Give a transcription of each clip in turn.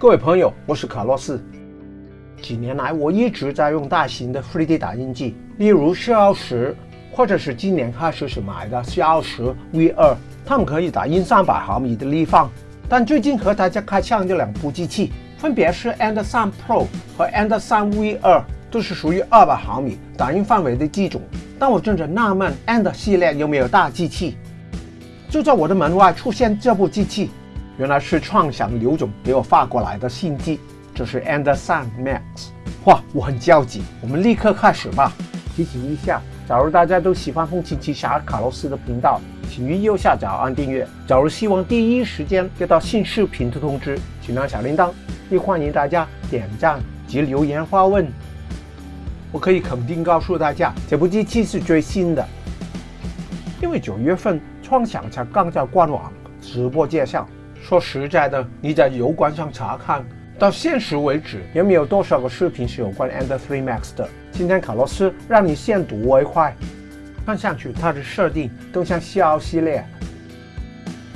各位朋友，我是卡洛斯。几年来，我一直在用大型的 3D 打印机，例如四幺十，或者是今年开始是买的四幺十 V2，它们可以打印三百毫米的立方。但最近和大家开箱的两部机器，分别是 Ender 3 Pro 和 Ender 3 V2，都是属于二百毫米打印范围的机种。但我正在纳闷，Ender 系列有没有大机器？就在我的门外出现这部机器。原来是创想刘总给我发过来的信机，这是 Anderson Max。哇，我很焦急，我们立刻开始吧。提醒一下，假如大家都喜欢风琴奇侠卡洛斯的频道，请于右下角按订阅。假如希望第一时间接到新视频的通知，请按小铃铛。也欢迎大家点赞及留言发问。我可以肯定告诉大家，这部机器是最新的，因为九月份创想才刚在官网直播介绍。说实在的，你在油管上查看，到现实为止，也没有多少个视频是有关 Ender 3 Max 的。今天卡洛斯让你先睹为快。看上去它的设定都像 CL 系列。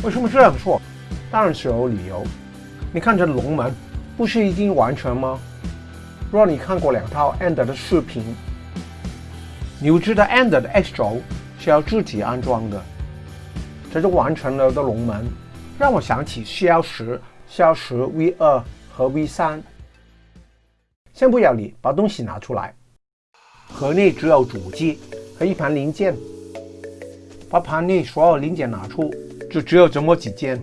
为什么这样说？当然是有理由。你看这龙门，不是已经完成吗？若你看过两套 Ender 的视频，你就知道 Ender 的 X 轴是要自己安装的。这就完成了的龙门。让我想起 CL 十、CL 十 V 二和 V 三。先不要理，把东西拿出来。盒内只有主机和一盘零件。把盘内所有零件拿出，就只有这么几件。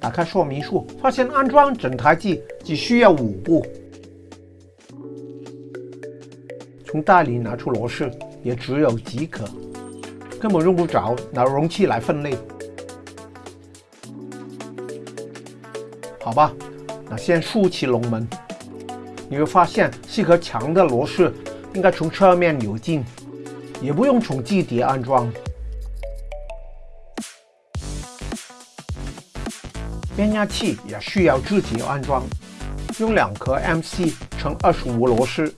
打开说明书，发现安装整台机只需要五步。从袋里拿出螺丝也只有几颗，根本用不着拿容器来分类。好吧，那先竖起龙门，你会发现是颗强的螺丝，应该从侧面扭进，也不用从基底安装。变压器也需要自己安装，用两颗 MC 乘二十五螺丝。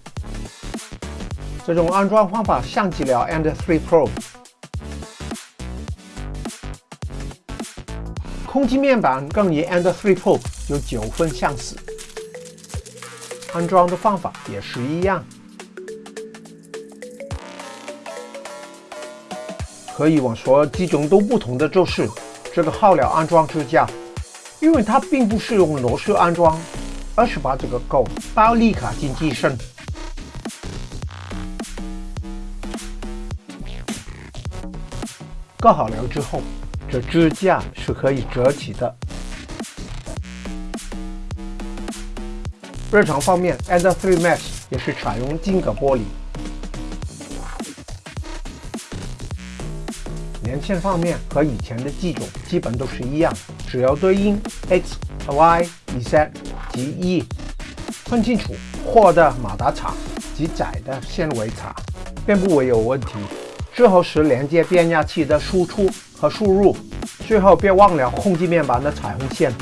这种安装方法像极了 Ender 3 Pro。空气面板更与 Ender 3 Pro 有九分相似，安装的方法也是一样。可以往所有机种都不同的就是这个号料安装支架，因为它并不是用螺丝安装，而是把这个钩包立卡进机身。搞好了之后。这支架是可以折起的。日常方面，Ender 3 Max 也是采用金格玻璃。连线方面和以前的机种基本都是一样，只要对应 X、Y、Z 及 E，分清楚货的马达插及窄的纤维插，便不会有问题。之后是连接变压器的输出。和输入，最后别忘了控制面板的彩虹线。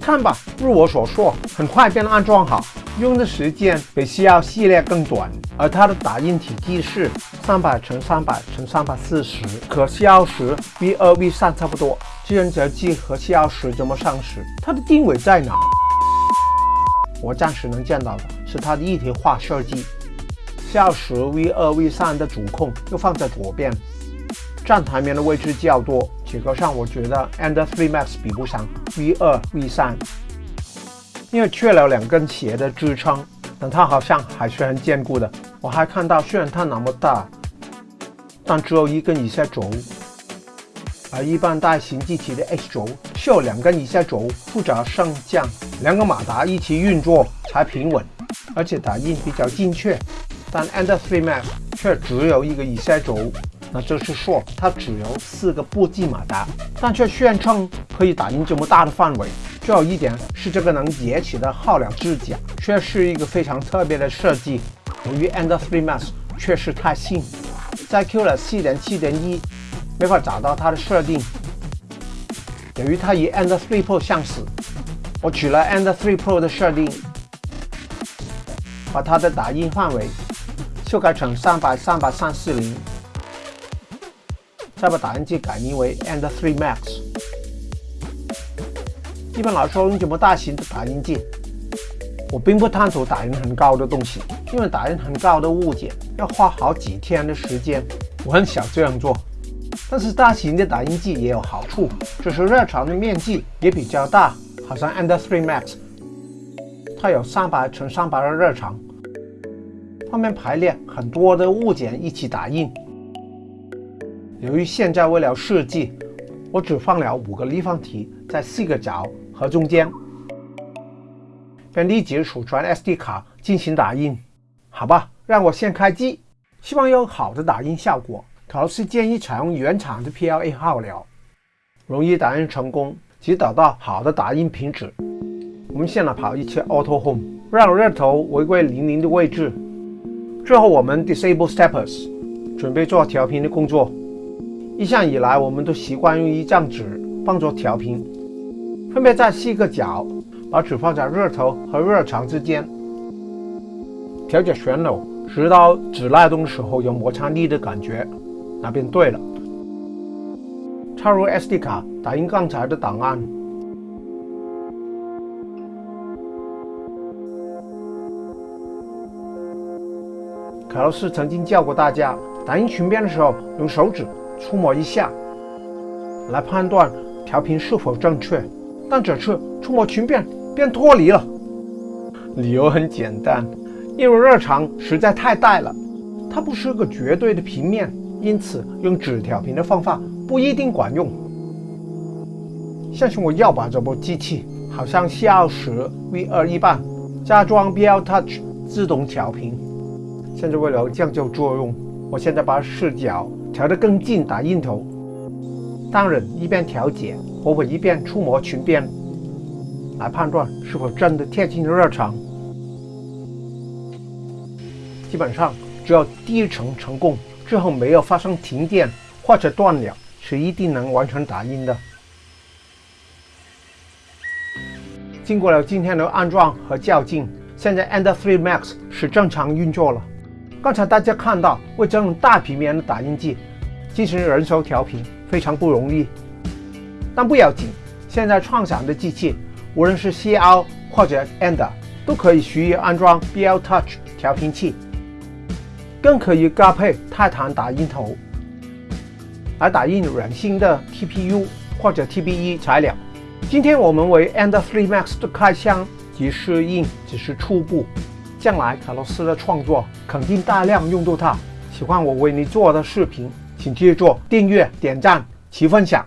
看吧，如我所说，很快便安装好，用的时间比 CL 系列更短，而它的打印体积是三百乘三百乘三百四十，和 CL 十 V 二 V 三差不多。智能折机和 CL 十怎么上市？它的定位在哪？我暂时能见到的是它的一体化设计。CL 十 V 二 V 三的主控又放在左边。站台面的位置较多，结构上我觉得 Ender 3 Max 比不上 V2、V3，因为缺了两根斜的支撑，但它好像还是很坚固的。我还看到，虽然它那么大，但只有一根以下轴，而一般大型机器的 H 轴是有两根以下轴负责升降，两个马达一起运作才平稳，而且打印比较精确。但 Ender 3 Max 却只有一个以下轴。那就是说，它只有四个步进马达，但却宣称可以打印这么大的范围。最后一点是，这个能叠起的号料支架，却是一个非常特别的设计。由于 Ender 3 Max 确实太新，在 Q 了7.7.1没法找到它的设定。由于它与 Ender 3 Pro 相似，我取了 Ender 3 Pro 的设定，把它的打印范围修改成300、300、340。再把打印机改名为 Ender 3 Max，一般来说，用这么大型的打印机，我并不探索打印很高的东西，因为打印很高的物件要花好几天的时间，我很想这样做。但是大型的打印机也有好处，就是热场的面积也比较大，好像 Ender 3 Max，它有三百乘三百的热场，方便排列很多的物件一起打印。由于现在为了设计，我只放了五个立方体在四个角和中间，便立即储存 SD 卡进行打印。好吧，让我先开机，希望有好的打印效果。卡洛斯建议采用原厂的 PLA 号料，容易打印成功，及找到好的打印品质。我们先来跑一次 Auto Home，让热头回归零零的位置。最后我们 Disable Steppers，准备做调频的工作。一向以来，我们都习惯用一张纸帮助调频，分别在四个角，把纸放在热头和热场之间，调节旋钮，直到纸拉动的时候有摩擦力的感觉，那便对了。插入 SD 卡，打印刚才的档案。卡洛斯曾经教过大家，打印裙边的时候用手指。触摸一下，来判断调频是否正确。但这次触摸裙边便脱离了，理由很简单，因为热场实在太大了，它不是个绝对的平面，因此用纸调频的方法不一定管用。相信我要把这部机器，好像 C20 V2 一般，加装 BL Touch 自动调频。现在为了降低作用，我现在把视角。调得更近打印头，当然一边调节，我会一边触摸裙边，来判断是否真的贴近热场。基本上只要第一层成功之后没有发生停电或者断了，是一定能完成打印的。经过了今天的安装和校正，现在 Ender 3 Max 是正常运作了。刚才大家看到，为这种大平面的打印机进行人手调频非常不容易，但不要紧，现在创想的机器，无论是 CL 或者 Ender，都可以随意安装 BL Touch 调频器，更可以搭配泰坦打印头来打印软性的 TPU 或者 TBE 材料。今天我们为 Ender 3 Max 的开箱及试印只是初步。将来卡洛斯的创作肯定大量用到它。喜欢我为你做的视频，请记住订阅、点赞、及分享。